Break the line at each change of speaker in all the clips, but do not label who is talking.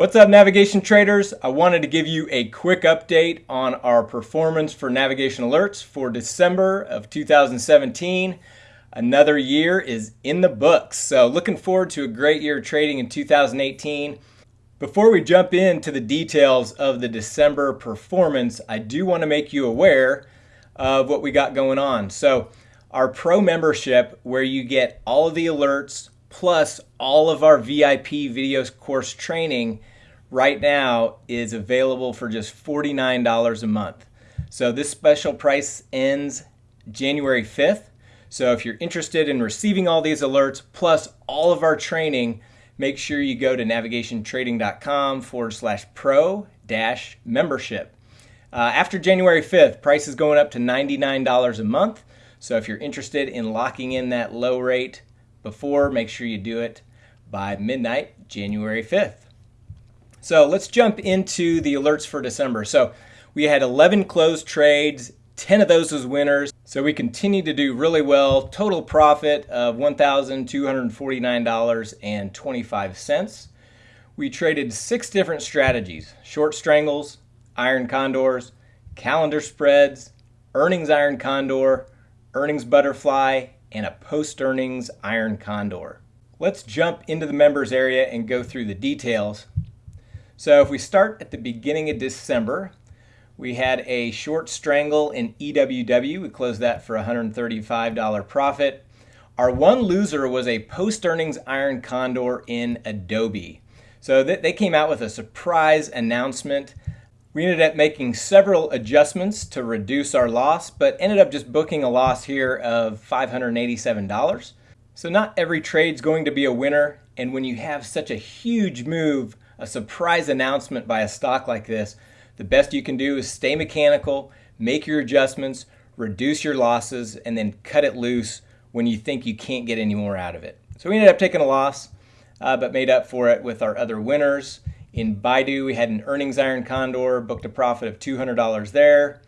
What's up navigation traders? I wanted to give you a quick update on our performance for navigation alerts for December of 2017. Another year is in the books. So looking forward to a great year of trading in 2018. Before we jump into the details of the December performance, I do want to make you aware of what we got going on. So our pro membership where you get all of the alerts plus all of our VIP video course training right now is available for just $49 a month. So this special price ends January 5th. So if you're interested in receiving all these alerts plus all of our training, make sure you go to navigationtrading.com forward slash pro dash membership. Uh, after January 5th, price is going up to $99 a month. So if you're interested in locking in that low rate before, make sure you do it by midnight, January 5th. So let's jump into the alerts for December. So we had 11 closed trades, 10 of those was winners. So we continue to do really well. Total profit of $1,249.25. We traded six different strategies, short strangles, iron condors, calendar spreads, earnings iron condor, earnings butterfly, and a post-earnings iron condor. Let's jump into the members area and go through the details. So if we start at the beginning of December, we had a short strangle in EWW. We closed that for $135 profit. Our one loser was a post-earnings iron condor in Adobe. So they came out with a surprise announcement. We ended up making several adjustments to reduce our loss, but ended up just booking a loss here of $587. So not every trade's going to be a winner, and when you have such a huge move a surprise announcement by a stock like this, the best you can do is stay mechanical, make your adjustments, reduce your losses, and then cut it loose when you think you can't get any more out of it. So we ended up taking a loss, uh, but made up for it with our other winners. In Baidu, we had an earnings iron condor, booked a profit of $200 there.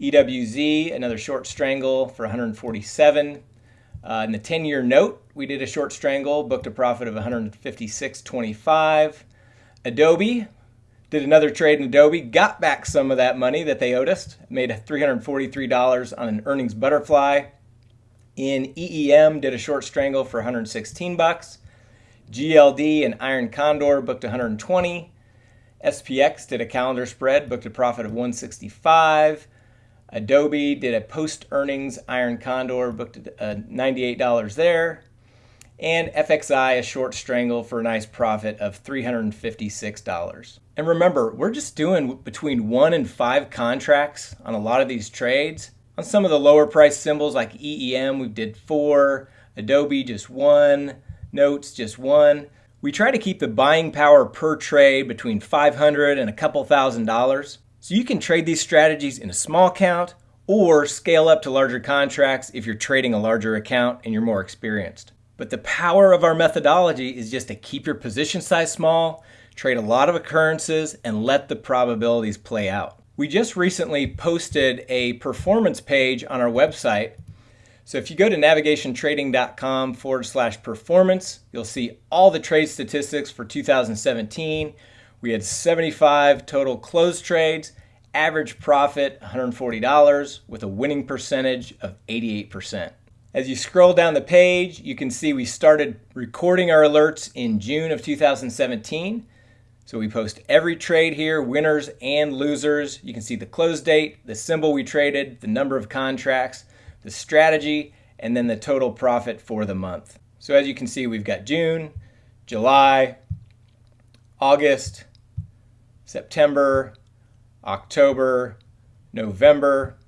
EWZ, another short strangle for 147. Uh, in the 10-year note, we did a short strangle, booked a profit of 156.25. Adobe did another trade in Adobe, got back some of that money that they owed us, made $343 on an earnings butterfly. In EEM, did a short strangle for 116 bucks. GLD and Iron Condor booked 120. SPX did a calendar spread, booked a profit of 165. Adobe did a post earnings Iron Condor, booked uh, $98 there and FXI a short strangle for a nice profit of $356. And remember, we're just doing between one and five contracts on a lot of these trades. On some of the lower price symbols like EEM, we did four, Adobe just one, Notes just one. We try to keep the buying power per trade between 500 and a couple thousand dollars. So you can trade these strategies in a small account or scale up to larger contracts if you're trading a larger account and you're more experienced. But the power of our methodology is just to keep your position size small, trade a lot of occurrences, and let the probabilities play out. We just recently posted a performance page on our website. So if you go to navigationtrading.com forward slash performance, you'll see all the trade statistics for 2017. We had 75 total closed trades, average profit $140 with a winning percentage of 88%. As you scroll down the page, you can see we started recording our alerts in June of 2017. So we post every trade here, winners and losers. You can see the close date, the symbol we traded, the number of contracts, the strategy, and then the total profit for the month. So as you can see, we've got June, July, August, September, October, November,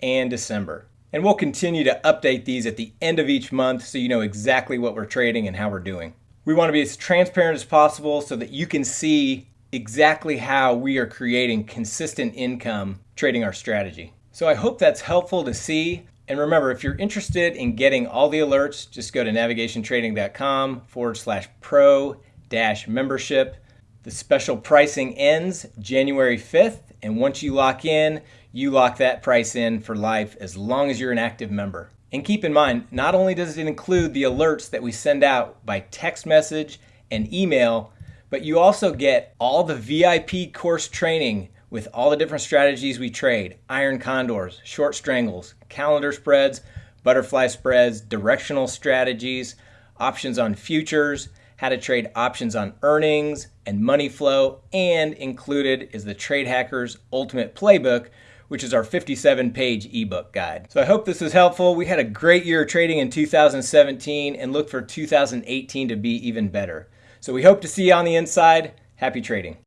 and December. And we'll continue to update these at the end of each month so you know exactly what we're trading and how we're doing. We want to be as transparent as possible so that you can see exactly how we are creating consistent income trading our strategy. So I hope that's helpful to see. And remember, if you're interested in getting all the alerts, just go to navigationtrading.com forward slash pro dash membership. The special pricing ends January 5th. And once you lock in, you lock that price in for life as long as you're an active member. And keep in mind, not only does it include the alerts that we send out by text message and email, But you also get all the VIP course training with all the different strategies we trade iron condors, short strangles, calendar spreads, butterfly spreads, directional strategies, options on futures, how to trade options on earnings and money flow, and included is the Trade Hackers Ultimate Playbook, which is our 57 page ebook guide. So I hope this was helpful. We had a great year of trading in 2017 and look for 2018 to be even better. So we hope to see you on the inside. Happy trading.